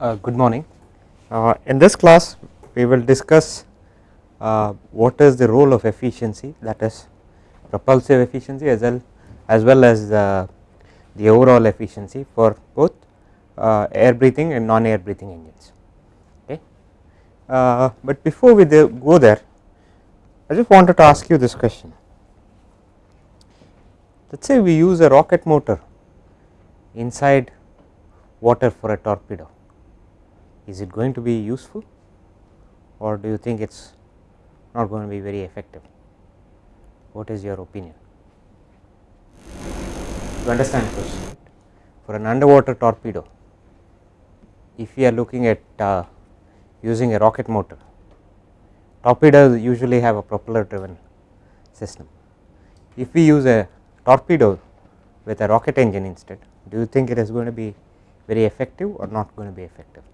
Uh, good morning. Uh, in this class we will discuss uh, what is the role of efficiency that is propulsive efficiency as well as well as the overall efficiency for both uh, air breathing and non air breathing engines. Okay. Uh, but before we go there I just wanted to ask you this question let us say we use a rocket motor inside water for a torpedo is it going to be useful? Or do you think it is not going to be very effective? What is your opinion? To understand for an underwater torpedo if we are looking at uh, using a rocket motor torpedoes usually have a propeller driven system. If we use a torpedo with a rocket engine instead do you think it is going to be very effective or not going to be effective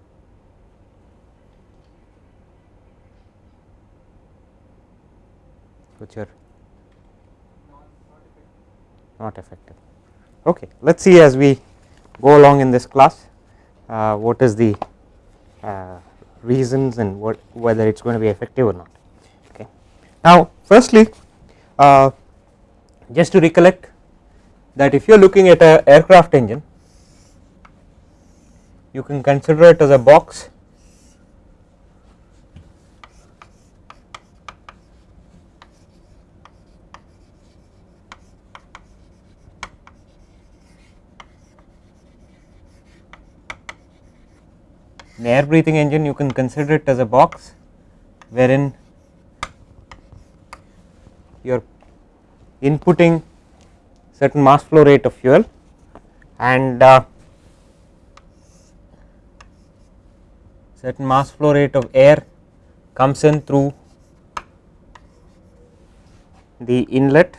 what's are not effective. Okay let us see as we go along in this class uh, what is the uh, reasons and what whether it is going to be effective or not. Okay. Now firstly uh, just to recollect that if you are looking at a aircraft engine you can consider it as a box air breathing engine you can consider it as a box wherein you are inputting certain mass flow rate of fuel and uh, certain mass flow rate of air comes in through the inlet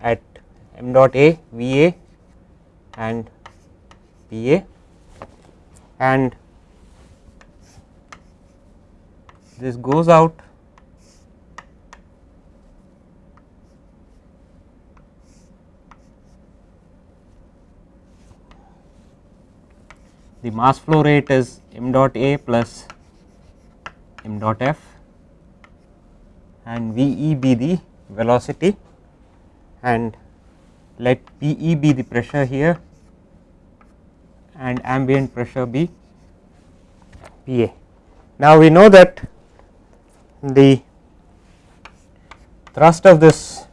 at m dot A V A and P A and this goes out. The mass flow rate is m dot A plus m dot F and V e be the velocity and let P e be the pressure here and ambient pressure be P a. Now, we know that the thrust of this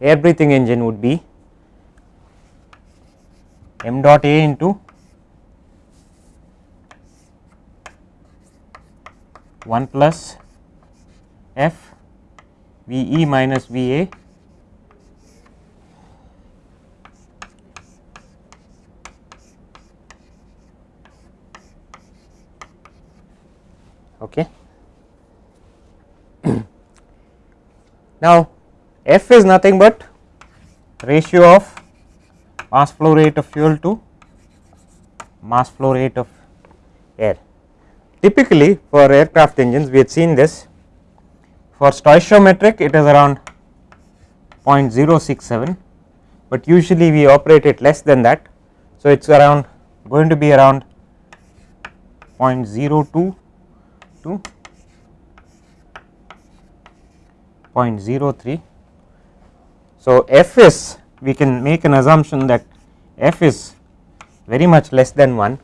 air breathing engine would be m dot A into 1 plus f V e minus V a Okay. now, f is nothing but ratio of mass flow rate of fuel to mass flow rate of air. Typically for aircraft engines we had seen this for stoichiometric it is around 0.067, but usually we operate it less than that. So, it is around going to be around 0.02 to 0.03. So, f is we can make an assumption that f is very much less than 1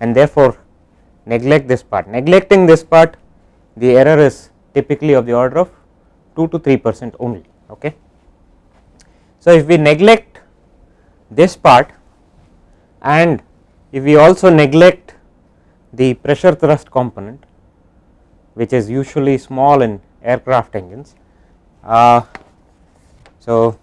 and therefore, neglect this part neglecting this part the error is typically of the order of 2 to 3 percent only. Okay. So, if we neglect this part and if we also neglect the pressure thrust component which is usually small in aircraft engines. Uh, so,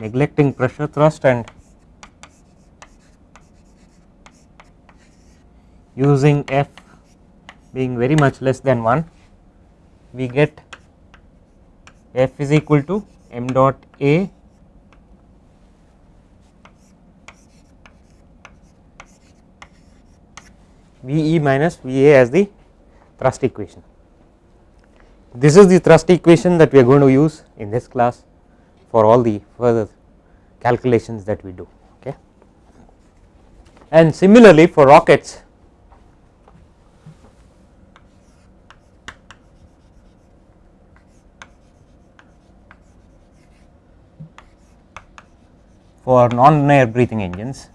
neglecting pressure thrust and using F being very much less than 1, we get f is equal to m dot a V e minus V a as the thrust equation. This is the thrust equation that we are going to use in this class for all the further calculations that we do okay. And similarly for rockets for non air breathing engines.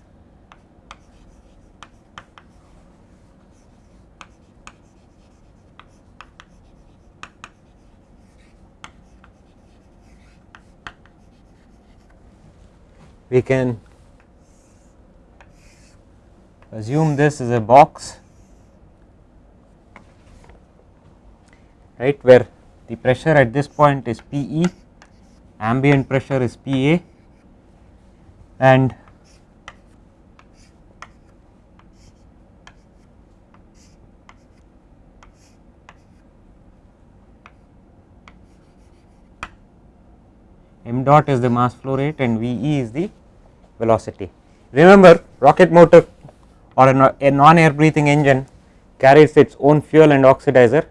We can assume this is a box right where the pressure at this point is P e, ambient pressure is P a and m dot is the mass flow rate and V e is the velocity. Remember rocket motor or a non air breathing engine carries its own fuel and oxidizer.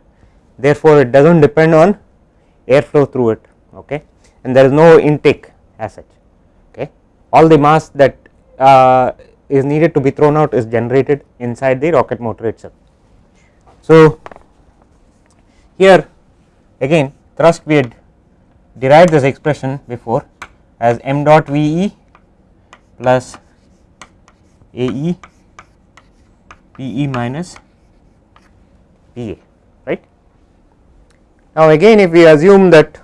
Therefore, it does not depend on airflow through it okay? And there is no intake as such all the mass that uh, is needed to be thrown out is generated inside the rocket motor itself. So, here again thrust we had derived this expression before as m dot V e plus A e P e minus P a right. Now, again if we assume that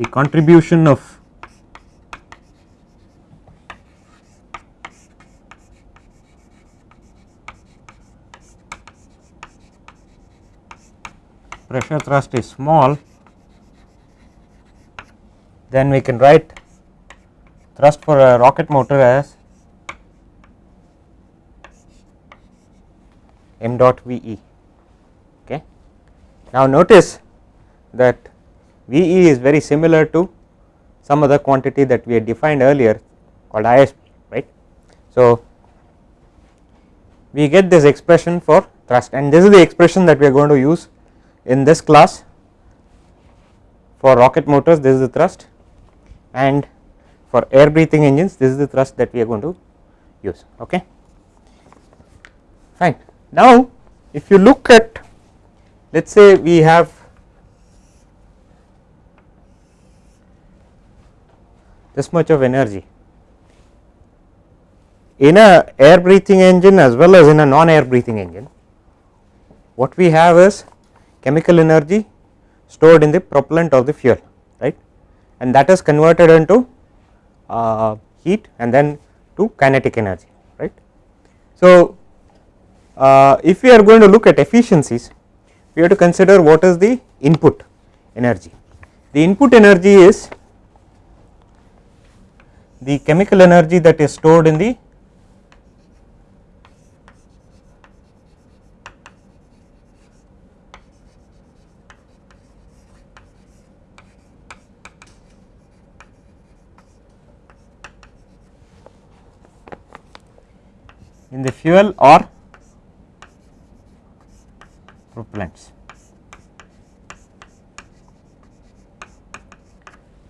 the contribution of pressure thrust is small then we can write thrust for a rocket motor as m dot V e. Okay. Now, notice that V e is very similar to some other quantity that we had defined earlier called ISP right. So, we get this expression for thrust and this is the expression that we are going to use in this class for rocket motors this is the thrust and for air breathing engines this is the thrust that we are going to use okay fine now if you look at let us say we have this much of energy in a air breathing engine as well as in a non air breathing engine what we have is chemical energy stored in the propellant or the fuel right and that is converted into uh, heat and then to kinetic energy right. So, uh, if we are going to look at efficiencies we have to consider what is the input energy. The input energy is the chemical energy that is stored in the in the fuel or propellants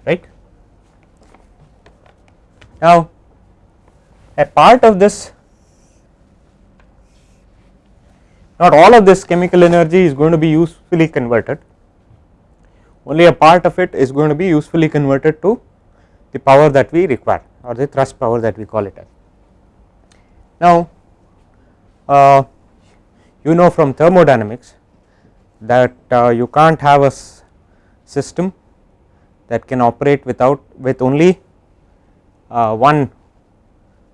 right. Now, a part of this not all of this chemical energy is going to be usefully converted only a part of it is going to be usefully converted to the power that we require or the thrust power that we call it as. Now, uh, you know from thermodynamics that uh, you can't have a system that can operate without with only uh, one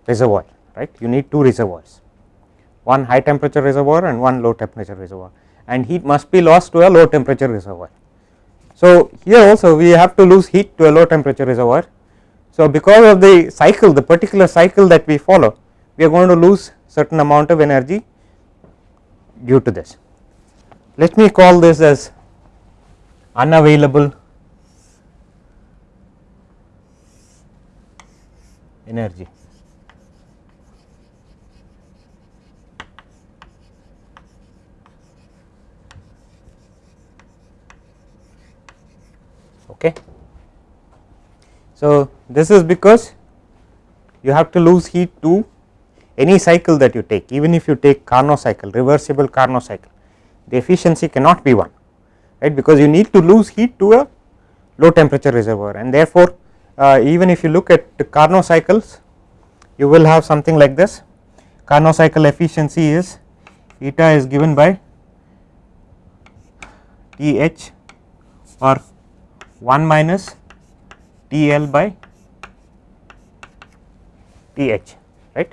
reservoir right you need two reservoirs one high temperature reservoir and one low temperature reservoir and heat must be lost to a low temperature reservoir. So, here also we have to lose heat to a low temperature reservoir. So, because of the cycle the particular cycle that we follow we are going to lose certain amount of energy due to this. Let me call this as unavailable energy. Okay. So, this is because you have to lose heat to any cycle that you take even if you take Carnot cycle reversible Carnot cycle the efficiency cannot be 1 right because you need to lose heat to a low temperature reservoir and therefore, uh, even if you look at the Carnot cycles you will have something like this Carnot cycle efficiency is eta is given by T h or 1 minus T L by T h right.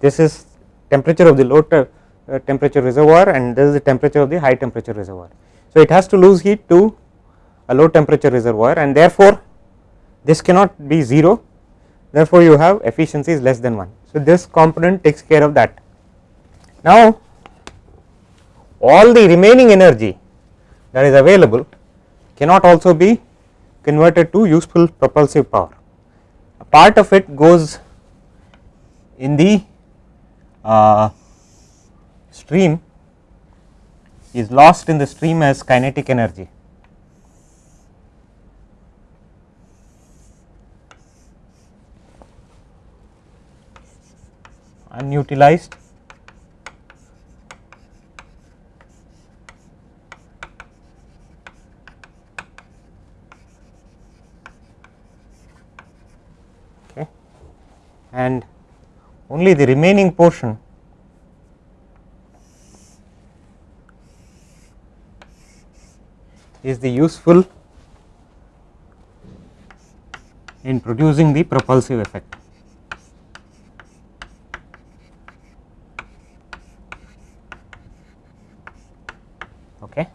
This is temperature of the low uh, temperature reservoir and this is the temperature of the high temperature reservoir. So, it has to lose heat to a low temperature reservoir and therefore, this cannot be 0 therefore, you have efficiency is less than 1. So, this component takes care of that. Now, all the remaining energy that is available cannot also be converted to useful propulsive power. A part of it goes in the uh, stream is lost in the stream as kinetic energy. Unutilized okay and only the remaining portion is the useful in producing the propulsive effect. Okay.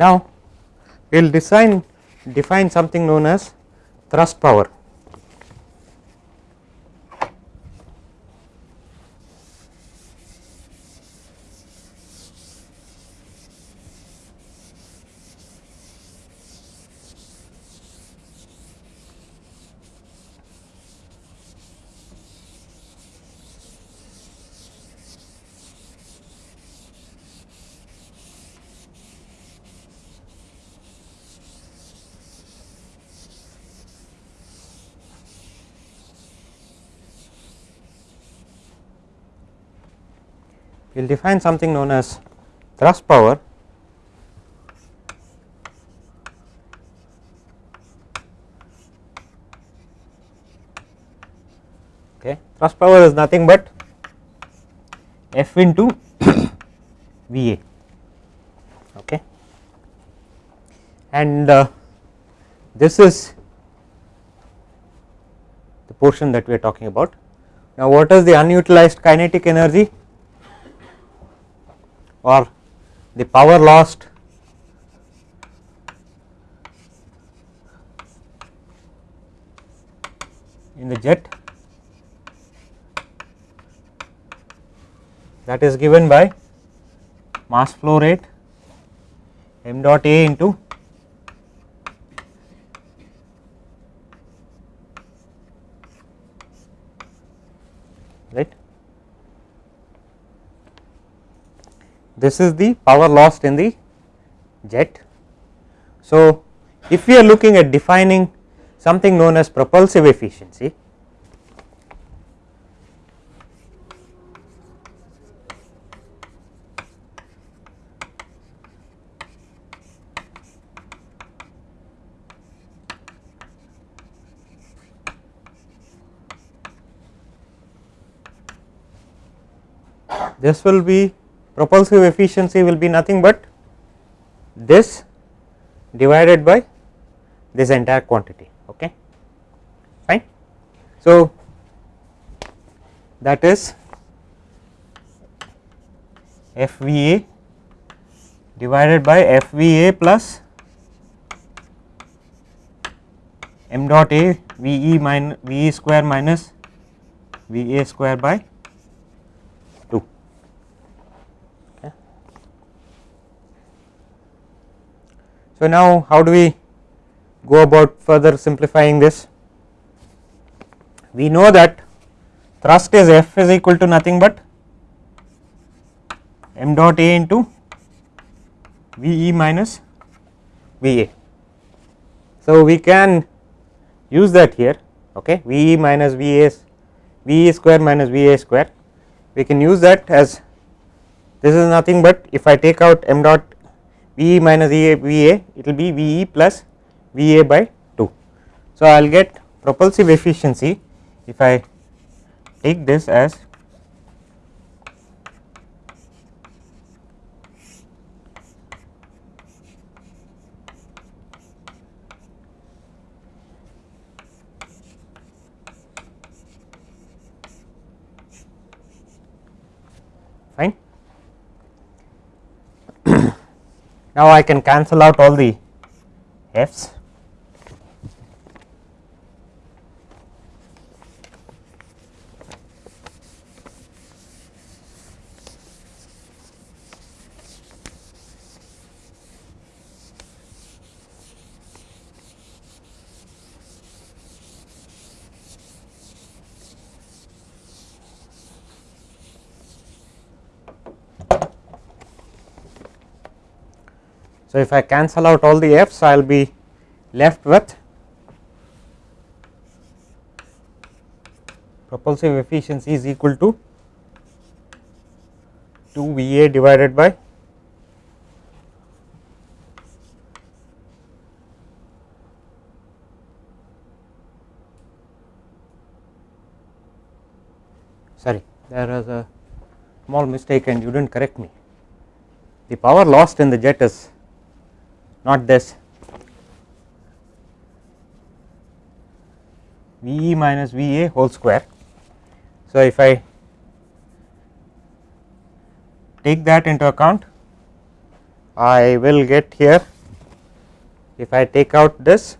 Now, we will design define something known as thrust power. We will define something known as thrust power okay thrust power is nothing but F into V A okay and uh, this is the portion that we are talking about. Now, what is the unutilized kinetic energy? Or the power lost. In the jet. That is given by mass flow rate m dot A into right this is the power lost in the jet. So, if we are looking at defining something known as propulsive efficiency, this will be propulsive efficiency will be nothing but this divided by this entire quantity okay? Fine. So that is FVA divided by FVA plus m dot A VE minus VE square minus VA square by So, now how do we go about further simplifying this? We know that thrust is F is equal to nothing but m dot A into V e minus V a. So, we can use that here okay V e minus V a V e square minus V a square we can use that as this is nothing but if I take out m dot V e minus V a, V a it will be V e plus V a by 2. So, I will get propulsive efficiency if I take this as now, I can cancel out all the f's if I cancel out all the f's I will be left with propulsive efficiency is equal to 2 V a divided by sorry there was a small mistake and you did not correct me. The power lost in the jet is not this V e minus V a whole square. So, if I take that into account I will get here if I take out this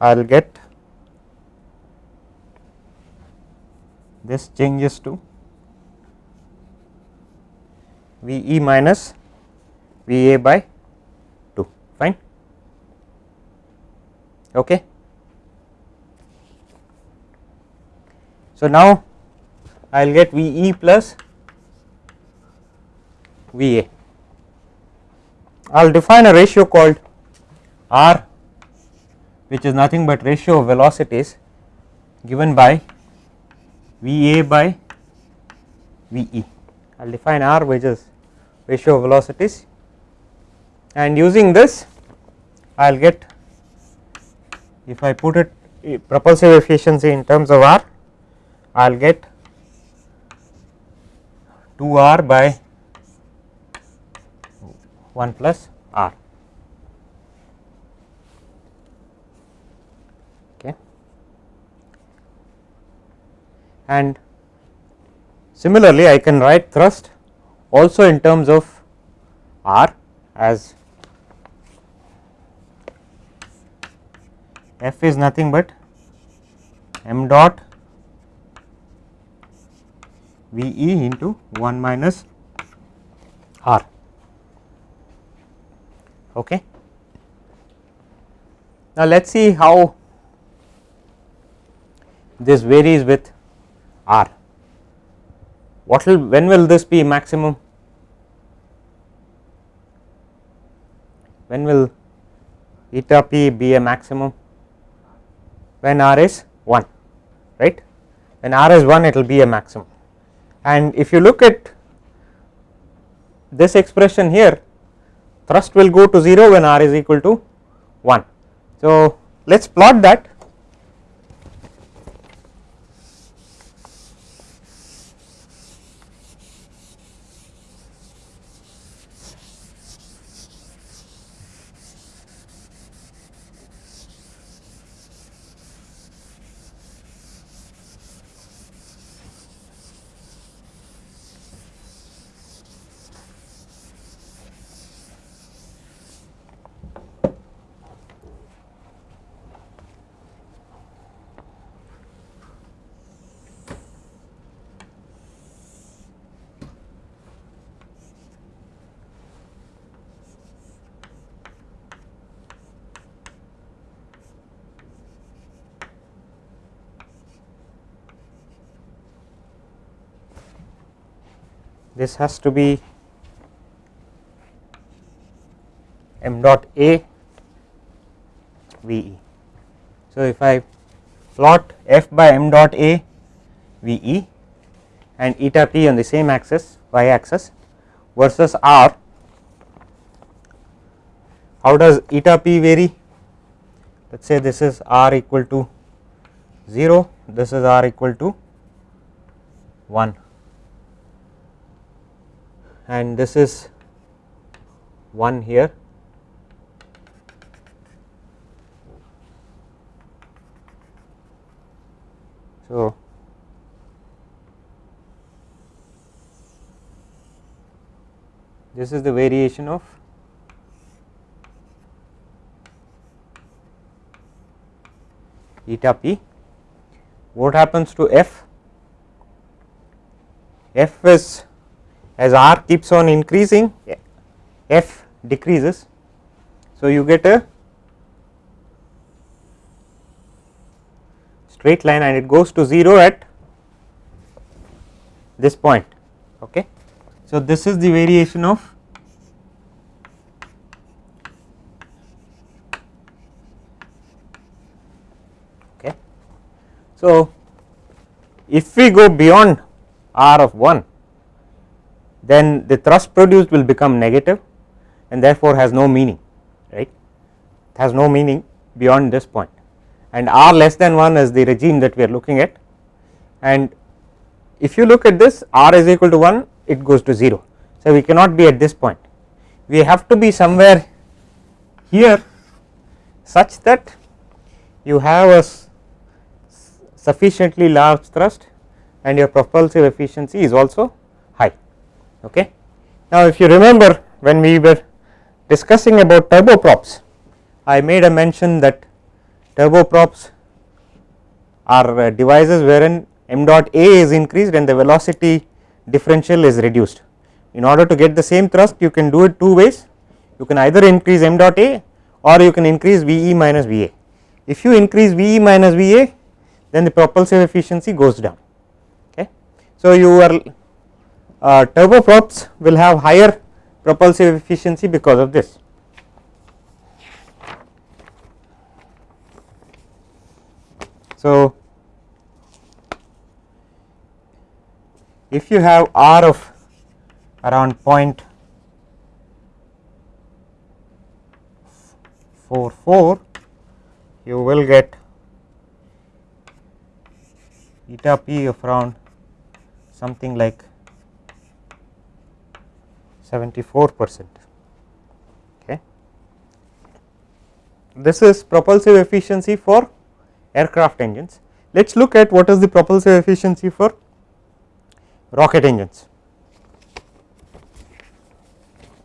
I will get this changes to V e minus V a by 2 fine okay so now i will get v e plus VA. I will define a ratio called r which is nothing but ratio of velocities given by v a by VE. I will define r which is ratio of velocities and using this I will get if I put it eh, propulsive efficiency in terms of r I will get 2 r by 1 plus r. Okay. And similarly I can write thrust also in terms of r as f is nothing but m dot V e into 1 minus r. Okay. Now, let us see how this varies with r. What will when will this be maximum? When will eta p be a maximum? When r is 1 right? When r is 1 it will be a maximum. And if you look at this expression here thrust will go to 0 when r is equal to 1. So, let us plot that this has to be m dot a v e. So, if I plot f by m dot a v e and eta p on the same axis y axis versus r, how does eta p vary? Let us say this is r equal to 0, this is r equal to 1 and this is 1 here So, this is the variation of eta p. What happens to f? f is as r keeps on increasing f decreases. So, you get a straight line and it goes to 0 at this point. Okay. So, this is the variation of okay. So, if we go beyond r of 1 then the thrust produced will become negative and therefore has no meaning right it has no meaning beyond this point and r less than 1 is the regime that we are looking at and if you look at this r is equal to 1 it goes to 0. So, we cannot be at this point we have to be somewhere here such that you have a sufficiently large thrust and your propulsive efficiency is also. Okay. Now, if you remember when we were discussing about turboprops I made a mention that turboprops are uh, devices wherein m dot a is increased and the velocity differential is reduced. In order to get the same thrust you can do it two ways you can either increase m dot a or you can increase V e minus V a. If you increase V e minus V a then the propulsive efficiency goes down. Okay. So, your uh, turboprops will have higher propulsive efficiency because of this. So, if you have r of around point four four, you will get eta p of around something like 74 percent. Okay. This is propulsive efficiency for aircraft engines. Let us look at what is the propulsive efficiency for rocket engines.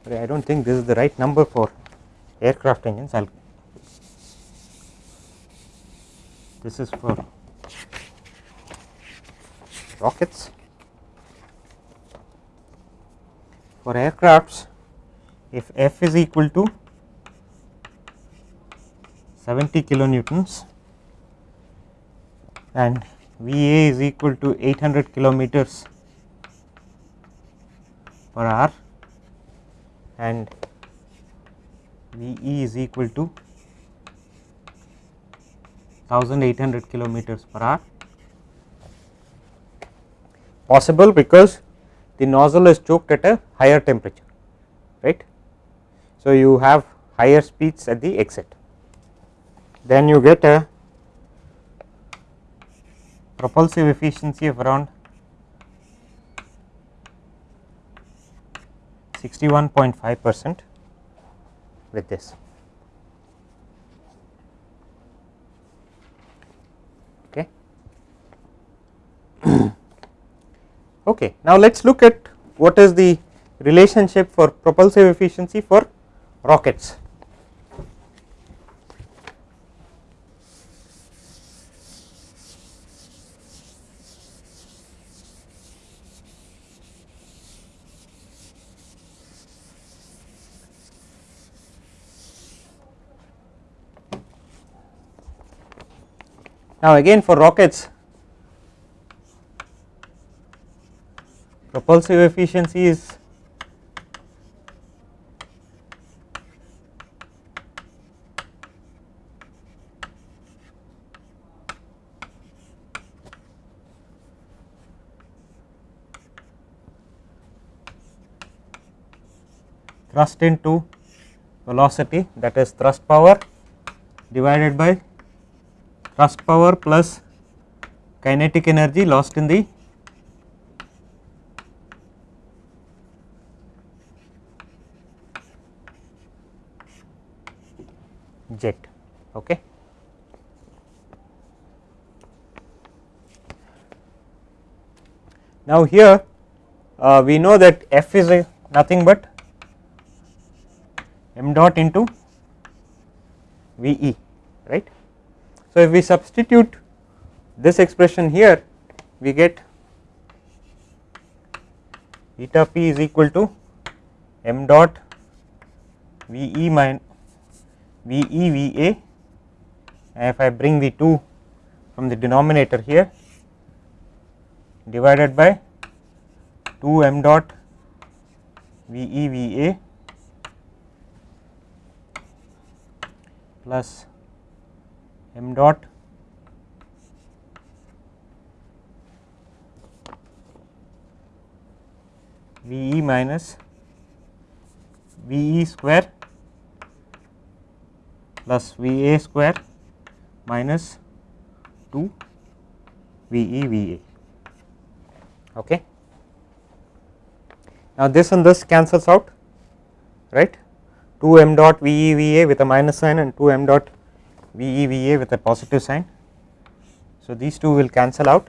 I do not think this is the right number for aircraft engines. I will this is for rockets. For aircrafts, if F is equal to 70 kilonewtons and V A is equal to 800 kilometers per hour and V E is equal to 1800 kilometers per hour. Possible because the nozzle is choked at a higher temperature right. So, you have higher speeds at the exit then you get a propulsive efficiency of around 61.5 percent with this. Okay. okay. Now, let us look at what is the relationship for propulsive efficiency for rockets. Now, again for rockets propulsive efficiency is thrust into velocity that is thrust power divided by thrust power plus kinetic energy lost in the okay now here uh, we know that f is a nothing but m dot into V e right. So, if we substitute this expression here we get eta p is equal to m dot V e minus V e V a. If I bring the 2 from the denominator here divided by 2 m dot V e V a plus m dot V e minus V e square plus V a square minus 2 V e V a. Okay. Now, this and this cancels out right 2 m dot V e V a with a minus sign and 2 m dot V e V a with a positive sign. So, these two will cancel out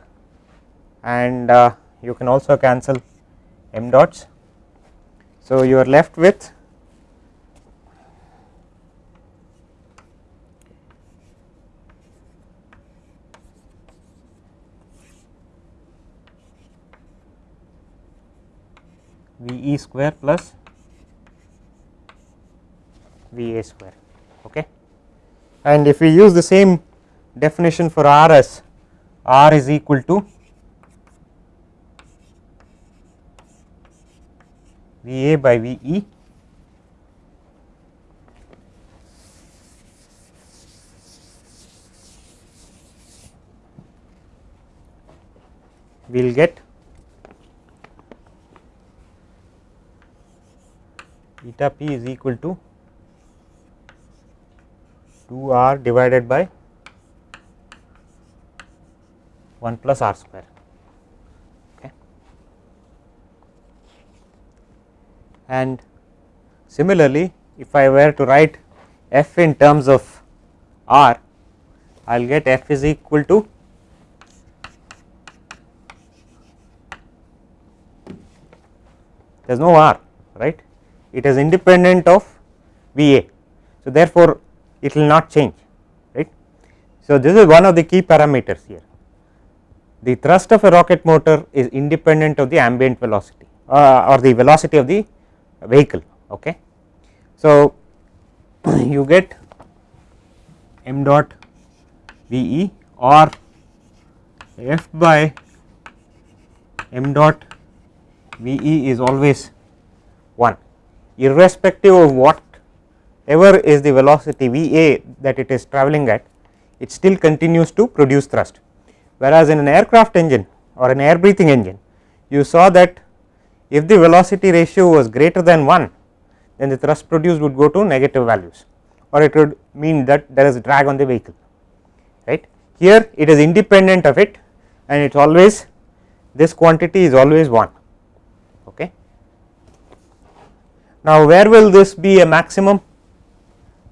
and uh, you can also cancel m dots. So, you are left with V e square plus V a square okay. And if we use the same definition for R as R is equal to V a by V e we will get eta p is equal to 2 r divided by 1 plus r square. Okay. And similarly, if I were to write f in terms of r, I will get f is equal to there is no r right it is independent of V a. So, therefore, it will not change right. So, this is one of the key parameters here the thrust of a rocket motor is independent of the ambient velocity uh, or the velocity of the vehicle. Okay. So, you get m dot V e or f by m dot V e is always 1 irrespective of what ever is the velocity V a that it is travelling at it still continues to produce thrust. Whereas, in an aircraft engine or an air breathing engine you saw that if the velocity ratio was greater than 1 then the thrust produced would go to negative values or it would mean that there is drag on the vehicle right. Here it is independent of it and it is always this quantity is always 1 okay. Now, where will this be a maximum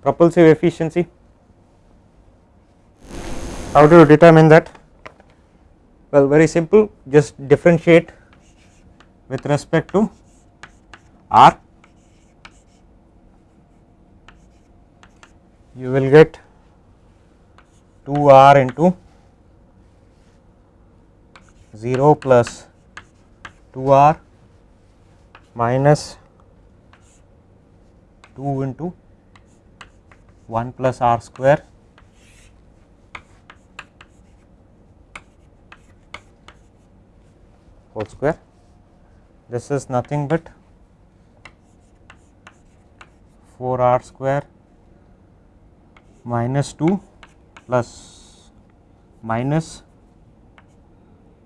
propulsive efficiency. How do you determine that? Well, very simple just differentiate with respect to r you will get 2 r into 0 plus 2 r minus 2 into 1 plus r square whole square this is nothing but 4 r square minus 2 plus minus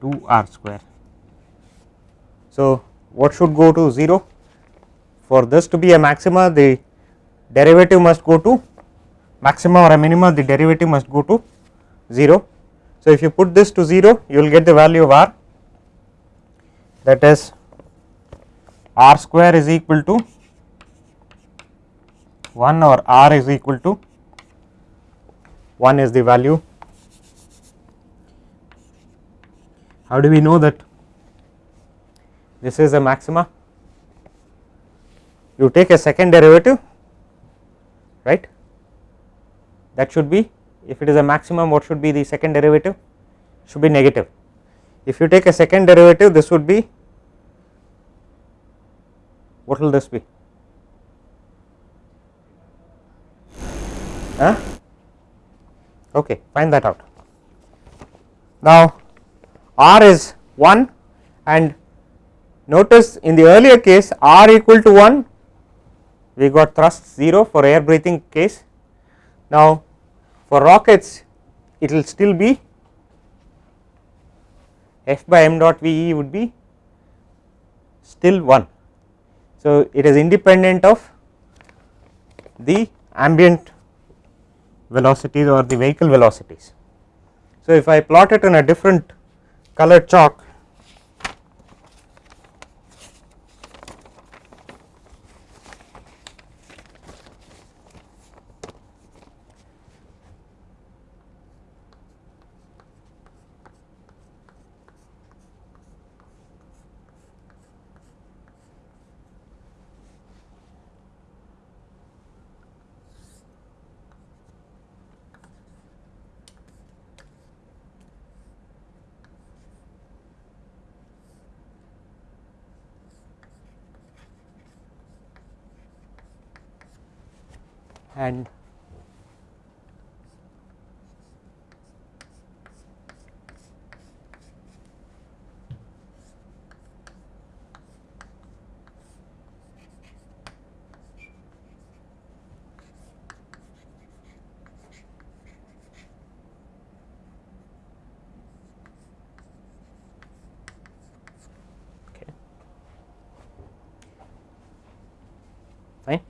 2 r square. So, what should go to 0? For this to be a maxima the derivative must go to maxima or a minima the derivative must go to 0. So, if you put this to 0 you will get the value of r that is r square is equal to 1 or r is equal to 1 is the value. How do we know that this is a maxima? You take a second derivative right that should be if it is a maximum what should be the second derivative should be negative. If you take a second derivative this would be what will this be? Huh? Okay, find that out. Now, r is 1 and notice in the earlier case r equal to 1 we got thrust 0 for air breathing case. Now, for rockets it will still be f by m dot v e would be still 1. So, it is independent of the ambient velocities or the vehicle velocities. So, if I plot it in a different colored chalk and fine.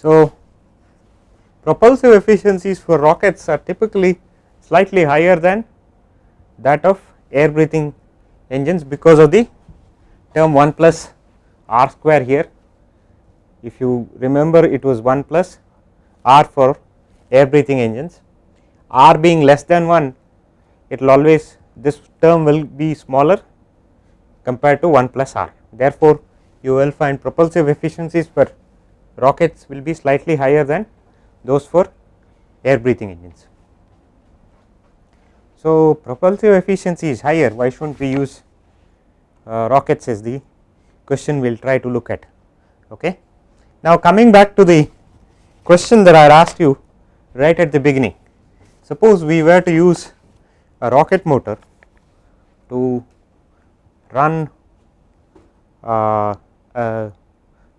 So, propulsive efficiencies for rockets are typically slightly higher than that of air breathing engines because of the term 1 plus r square here. If you remember it was 1 plus r for air breathing engines, r being less than 1 it will always this term will be smaller compared to 1 plus r. Therefore, you will find propulsive efficiencies for rockets will be slightly higher than those for air breathing engines. So, propulsive efficiency is higher why should not we use uh, rockets is the question we will try to look at. Okay. Now, coming back to the question that I asked you right at the beginning suppose we were to use a rocket motor to run uh, a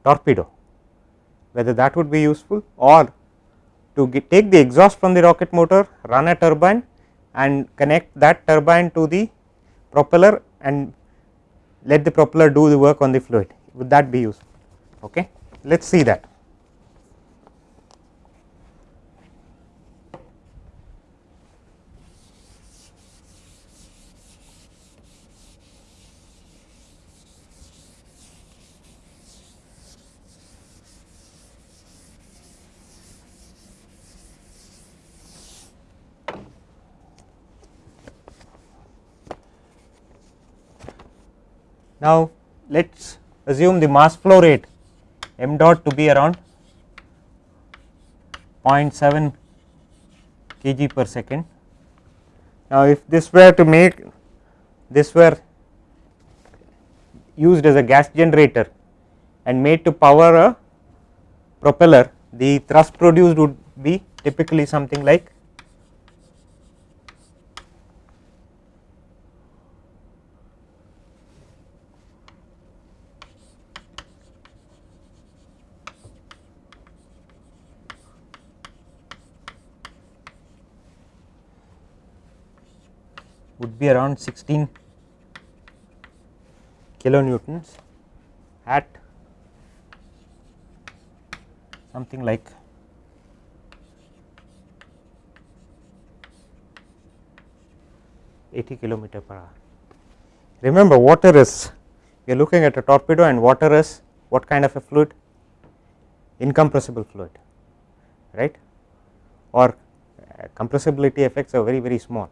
torpedo whether that would be useful or to take the exhaust from the rocket motor run a turbine and connect that turbine to the propeller and let the propeller do the work on the fluid. Would that be useful? Okay let us see that Now, let us assume the mass flow rate m dot to be around 0.7 kg per second. Now, if this were to make this were used as a gas generator and made to power a propeller the thrust produced would be typically something like be around 16 kilonewtons at something like eighty kilometer per hour. Remember water is we are looking at a torpedo and water is what kind of a fluid? Incompressible fluid right? Or uh, compressibility effects are very very small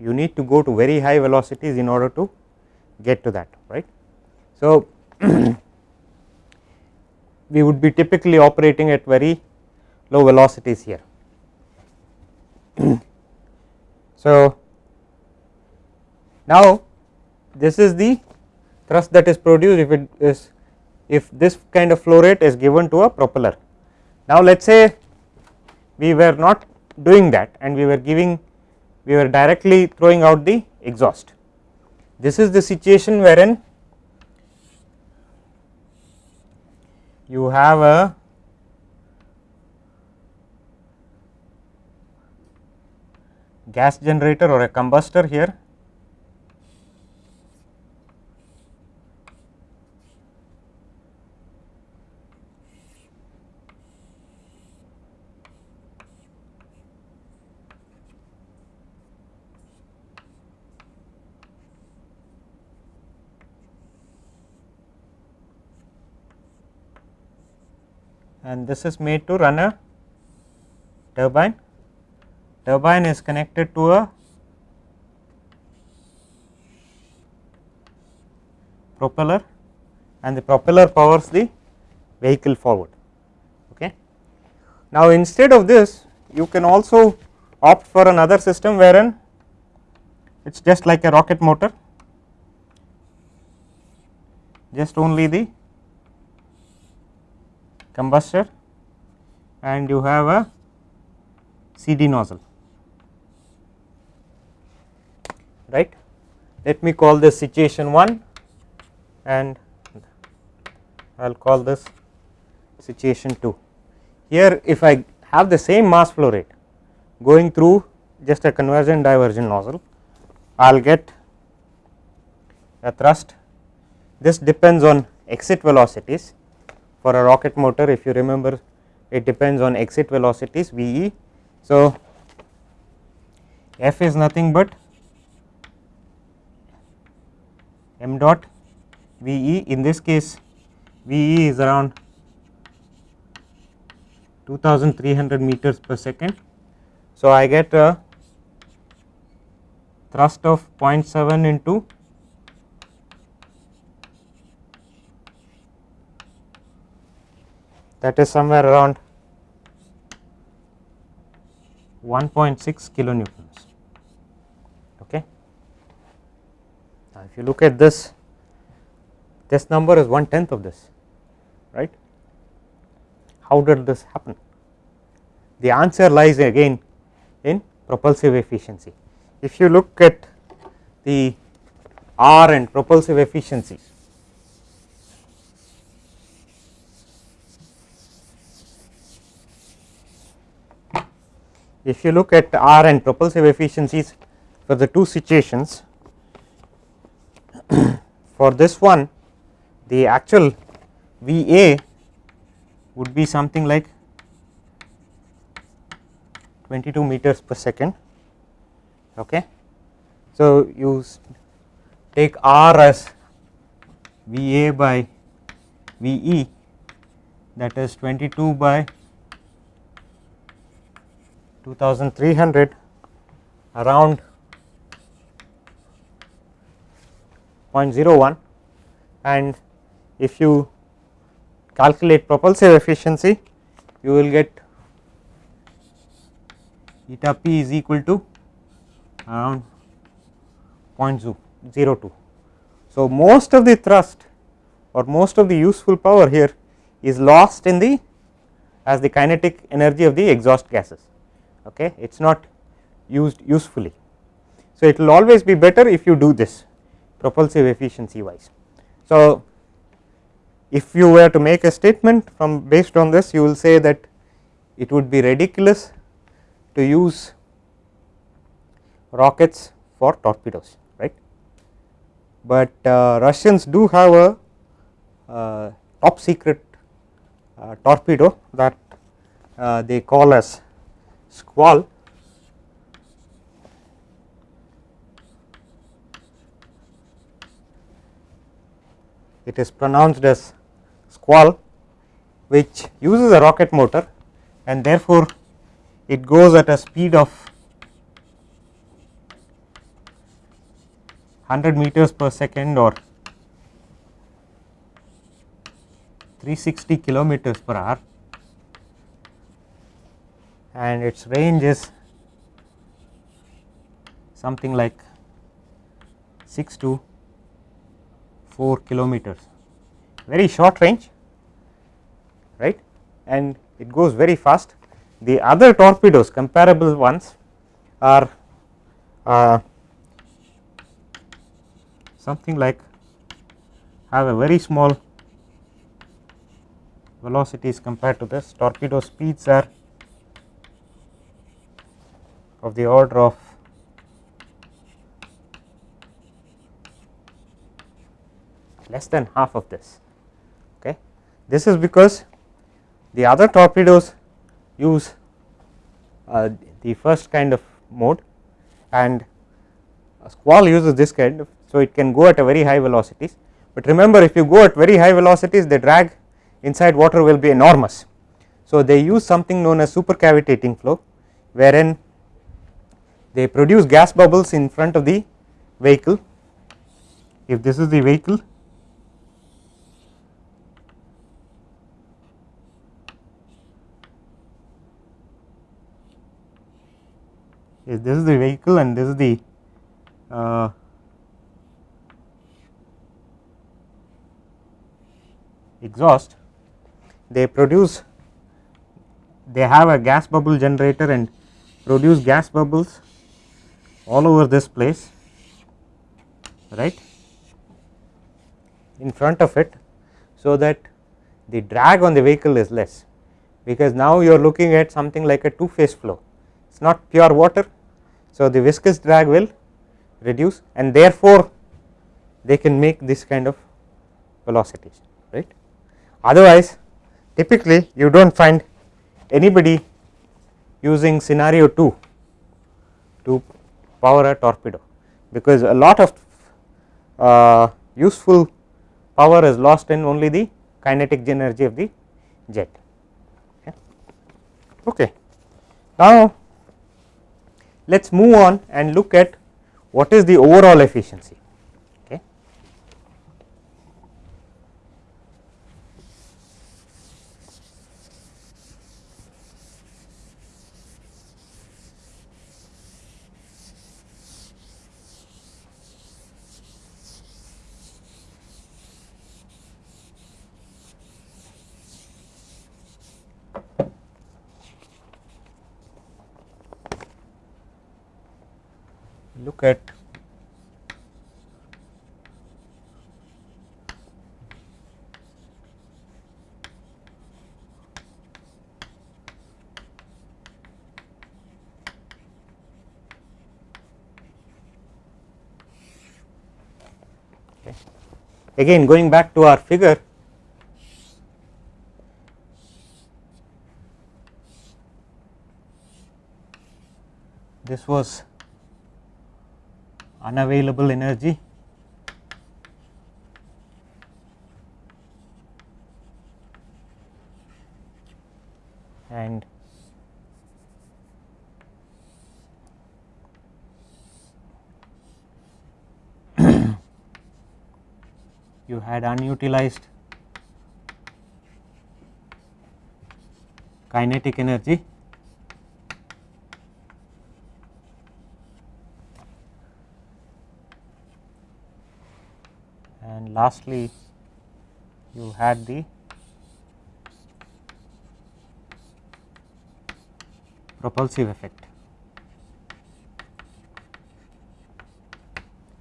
you need to go to very high velocities in order to get to that right. So, we would be typically operating at very low velocities here. so, now this is the thrust that is produced if it is if this kind of flow rate is given to a propeller. Now, let us say we were not doing that and we were giving we were directly throwing out the exhaust. This is the situation wherein you have a gas generator or a combustor here and this is made to run a turbine. Turbine is connected to a propeller and the propeller powers the vehicle forward. Okay. Now, instead of this you can also opt for another system wherein it is just like a rocket motor just only the combustor and you have a CD nozzle right. Let me call this situation 1 and I will call this situation 2. Here if I have the same mass flow rate going through just a convergent divergent nozzle, I will get a thrust. This depends on exit velocities for a rocket motor if you remember it depends on exit velocities V e. So, F is nothing but m dot V e in this case V e is around 2300 meters per second. So, I get a thrust of 0.7 into that is somewhere around 1.6 kilonewtons. Okay. Now, if you look at this, this number is one tenth of this, right. How did this happen? The answer lies again in propulsive efficiency. If you look at the R and propulsive efficiencies, if you look at R and propulsive efficiencies for the two situations, for this one the actual V A would be something like 22 meters per second. Okay. So, you take R as V A by V E that is 22 by 2300 around 0.01 and if you calculate propulsive efficiency you will get eta p is equal to around 0.02. So, most of the thrust or most of the useful power here is lost in the as the kinetic energy of the exhaust gases okay it is not used usefully. So, it will always be better if you do this propulsive efficiency wise. So, if you were to make a statement from based on this you will say that it would be ridiculous to use rockets for torpedoes right, but uh, Russians do have a uh, top secret uh, torpedo that uh, they call as squall. It is pronounced as squall which uses a rocket motor and therefore, it goes at a speed of 100 meters per second or 360 kilometers per hour and its range is something like 6 to 4 kilometers. Very short range right? And it goes very fast. The other torpedoes comparable ones are uh, something like have a very small velocities compared to this. Torpedo speeds are of the order of less than half of this. Okay. This is because the other torpedoes use uh, the first kind of mode and a squall uses this kind of. So, it can go at a very high velocities, but remember if you go at very high velocities the drag inside water will be enormous. So, they use something known as supercavitating flow wherein they produce gas bubbles in front of the vehicle. If this is the vehicle is this is the vehicle and this is the uh, exhaust they produce they have a gas bubble generator and produce gas bubbles all over this place right? In front of it so that the drag on the vehicle is less. Because now you are looking at something like a two phase flow. It is not pure water. So, the viscous drag will reduce and therefore, they can make this kind of velocities right. Otherwise, typically you do not find anybody using scenario 2 to power a torpedo, because a lot of uh, useful power is lost in only the kinetic energy of the jet. Okay. okay. Now, let us move on and look at what is the overall efficiency. Look at again going back to our figure this was unavailable energy. And you had unutilized kinetic energy lastly you had the propulsive effect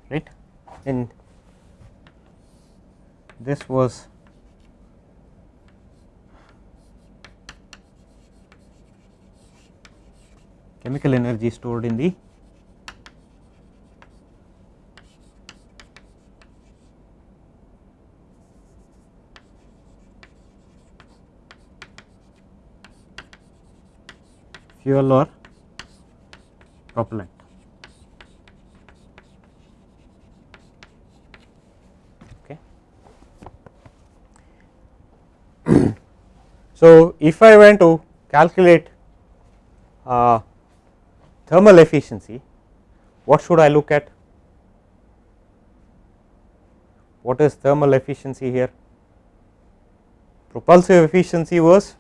right? And this was chemical energy stored in the fuel or propellant. Okay. so, if I went to calculate uh, thermal efficiency, what should I look at? What is thermal efficiency here? Propulsive efficiency was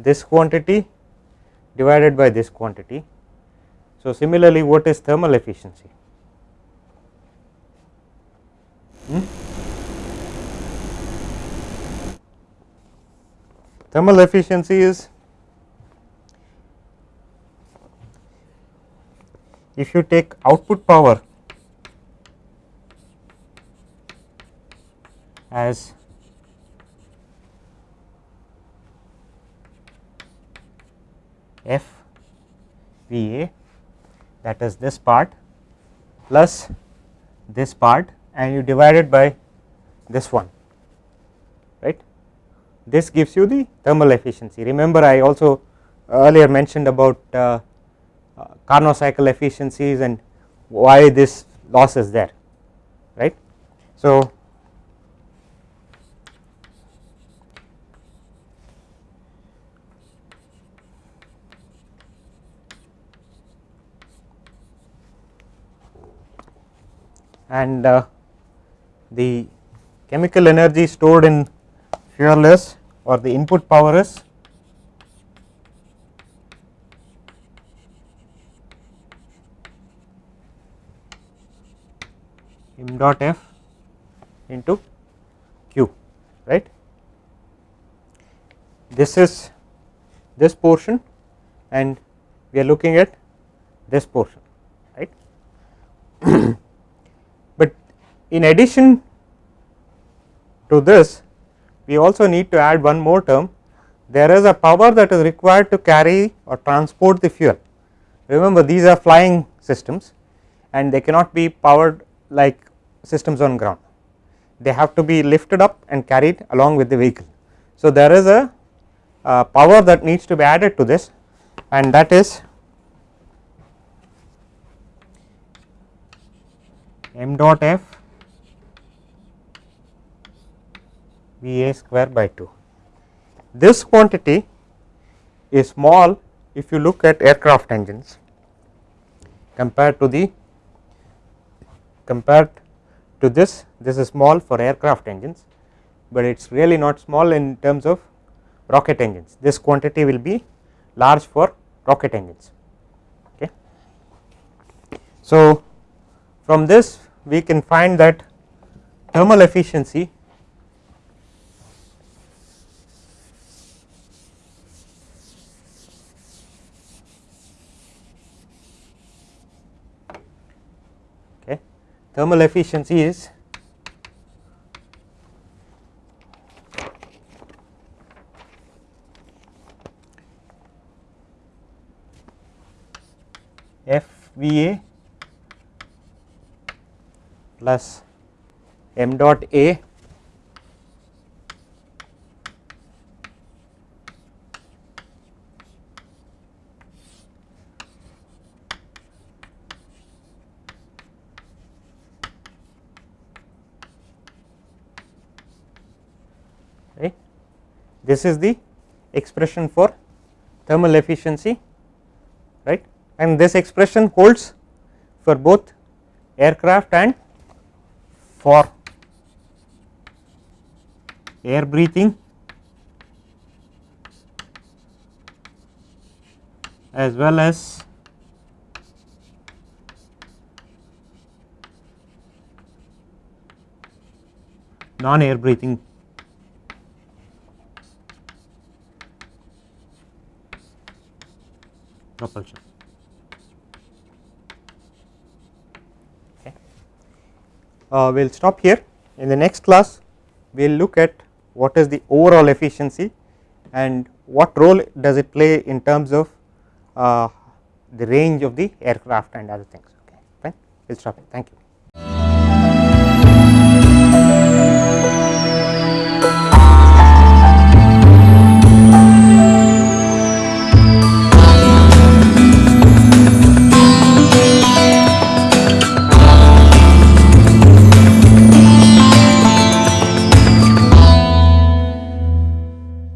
this quantity divided by this quantity. So, similarly what is thermal efficiency? Hmm? Thermal efficiency is if you take output power as F V A that is this part plus this part and you divide it by this one right. This gives you the thermal efficiency. Remember I also earlier mentioned about uh, uh, Carnot cycle efficiencies and why this loss is there right. So, and uh, the chemical energy stored in fuel is or the input power is m dot f into q right? This is this portion and we are looking at this portion right In addition to this we also need to add one more term there is a power that is required to carry or transport the fuel. Remember these are flying systems and they cannot be powered like systems on ground they have to be lifted up and carried along with the vehicle. So, there is a, a power that needs to be added to this and that is m dot f V a square by 2. This quantity is small if you look at aircraft engines compared to the compared to this this is small for aircraft engines, but it is really not small in terms of rocket engines this quantity will be large for rocket engines. Okay. So, from this we can find that thermal efficiency thermal efficiency is F V A plus m dot A this is the expression for thermal efficiency right? And this expression holds for both aircraft and for air breathing as well as non air breathing propulsion. Okay. Uh, we will stop here. In the next class we will look at what is the overall efficiency and what role does it play in terms of uh, the range of the aircraft and other things. Okay fine. We will stop it thank you